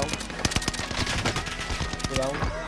down. Down.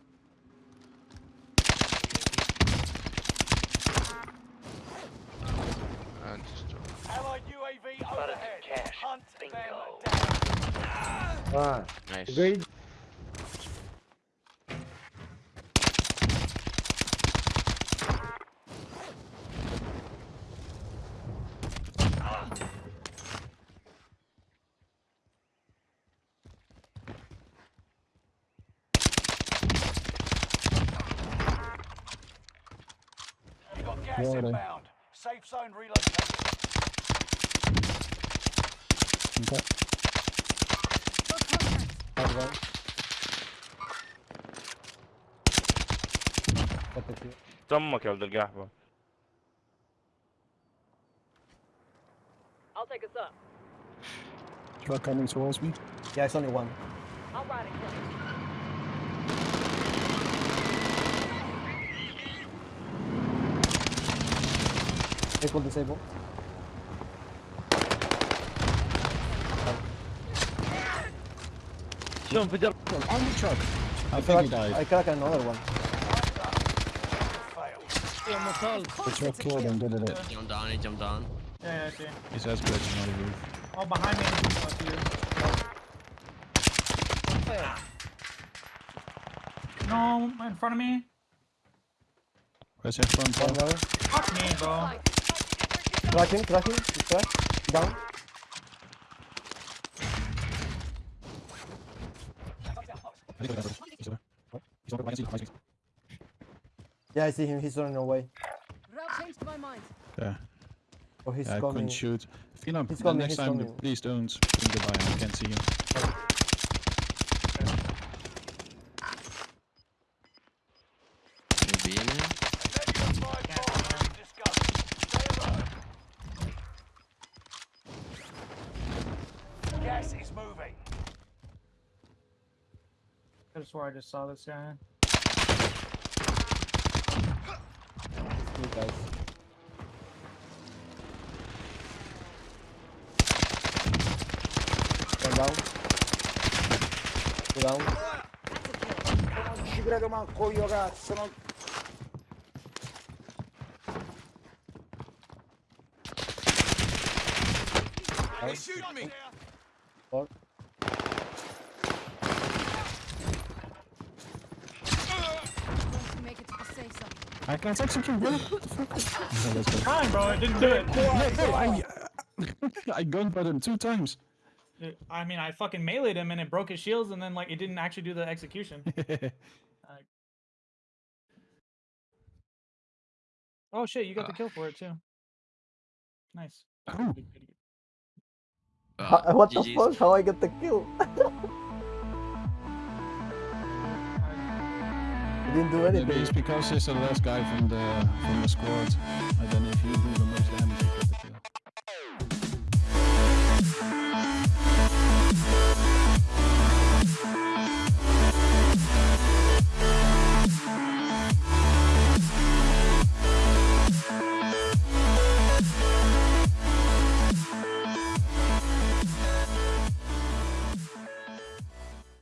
Ah, nice. great. Gas Righto. inbound. Safe zone relocated. Okay Hard one. Got the kill. دمك يا ولد القحبة I'll take us up. Truck coming towards me. Yeah, it's only one. I'll ride it. close. Disable, Sean, put your on the truck. I, I think crack, he died. I cracked another one. Which one killed him, did it? He down, he jumped down. Yeah, yeah, okay. He's as good as another roof. Oh, behind me. No, in front of me. Where's your front? Fuck me, bro. Crack him, crack Down. Yeah, I see him. He's running away. Route changed my mind. Yeah, Oh, he's I coming. couldn't shoot. Phenom, He's the coming, next he's time, coming. please don't think goodbye. I can't see him. Maybe, man. Negative five bombs discussed. Stay alert. Gas is moving. I just swore I just saw this guy. You guys. One down. Two down. That's a kill. ci credo manco io, cazzo. Non... Four. Going to make it to the safe zone. I can't execute, bro. What the fuck? Okay, let's bro. It didn't do it. No, I, I gunput him two times. Uh, I mean, I fucking meleeed him and it broke his shields, and then like it didn't actually do the execution. Uh, oh shit, you got the uh. kill for it too. Nice. Oh. Uh, what the GG's. fuck? How I get the kill? He didn't do Maybe it's because he's the last guy from the from the squad. I don't know if you do the most damage.